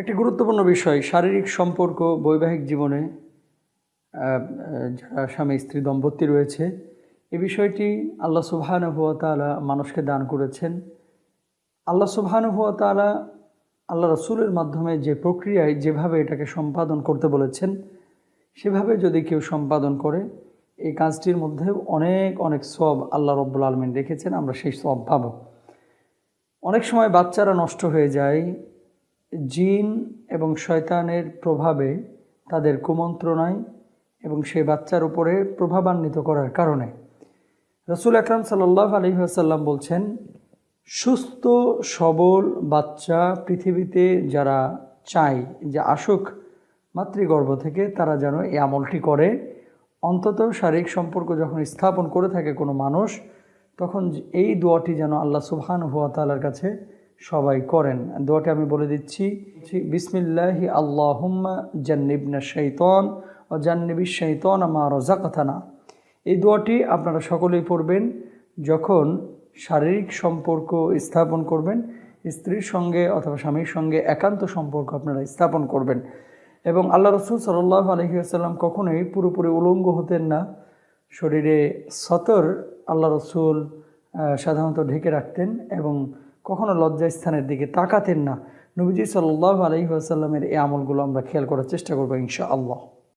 একটি গুরুত্বপূর্ণ বিষয়, শারীরিক সম্পর্ক, বৈবাহিক জীবনে যারা স্বামী স্ত্রী দম্পতি রয়েছে, এ বিষয়টি আল্লাহ সুবহানুভতালা মানুষকে দান করেছেন। আল্লাহ সুবহানুভতালা আল্লাহ রসুলের মাধ্যমে যে প্রক্রিয়ায় যেভাবে এটাকে সম্পাদন করতে বলেছেন, সেভাবে যদি কেউ সম্পাদন করে, এই কাজটির মধ্যে অনেক অনেক সব আল্লাহ রব্বুল আলমিন রেখেছেন, আমরা সেই সব পাবো। অনেক সময় বাচ্চারা নষ্ট হয়ে যায় জিন এবং শয়তানের প্রভাবে তাদের কুমন্ত্রণায় এবং সেই বাচ্চার উপরে প্রভাবান্বিত করার কারণে। রসুল আকরাম সাল্লাহ আলহিহাসাল্লাম বলছেন, সুস্থ, সবল বাচ্চা পৃথিবীতে যারা চায় যে আসুক মাতৃগর্ভ থেকে, তারা যেন এই আমলটি করে। অন্তত শারীরিক সম্পর্ক যখন স্থাপন করে থাকে কোনো মানুষ, তখন এই দোয়াটি যেন আল্লাহ সুবহান হুয়া তালার কাছে সবাই করেন। দোয়াটি আমি বলে দিচ্ছি। বিসমিল্লাহি আল্লাহুম্মা জান্নিবনা শৈতন ও জান্নিবি শৈতন আমার রজাকাথানা এই দোয়াটি আপনারা সকলেই পড়বেন যখন শারীরিক সম্পর্ক স্থাপন করবেন, স্ত্রীর সঙ্গে অথবা স্বামীর সঙ্গে একান্ত সম্পর্ক আপনারা স্থাপন করবেন। এবং আল্লাহ রসুল সাল্লাহ আলহিহাসাল্লাম কখনোই পুরোপুরি উলঙ্গ হতেন না। শরীরে সতর আল্লাহ রসুল সাধারণত ঢেকে রাখতেন এবং কখনো লজ্জা স্থানের দিকে তাকাতেন না। নবীজি সাল্লাহ আলহি আসাল্লামের এই আমলগুলো আমরা খেয়াল করার চেষ্টা করব ইনশা আল্লাহ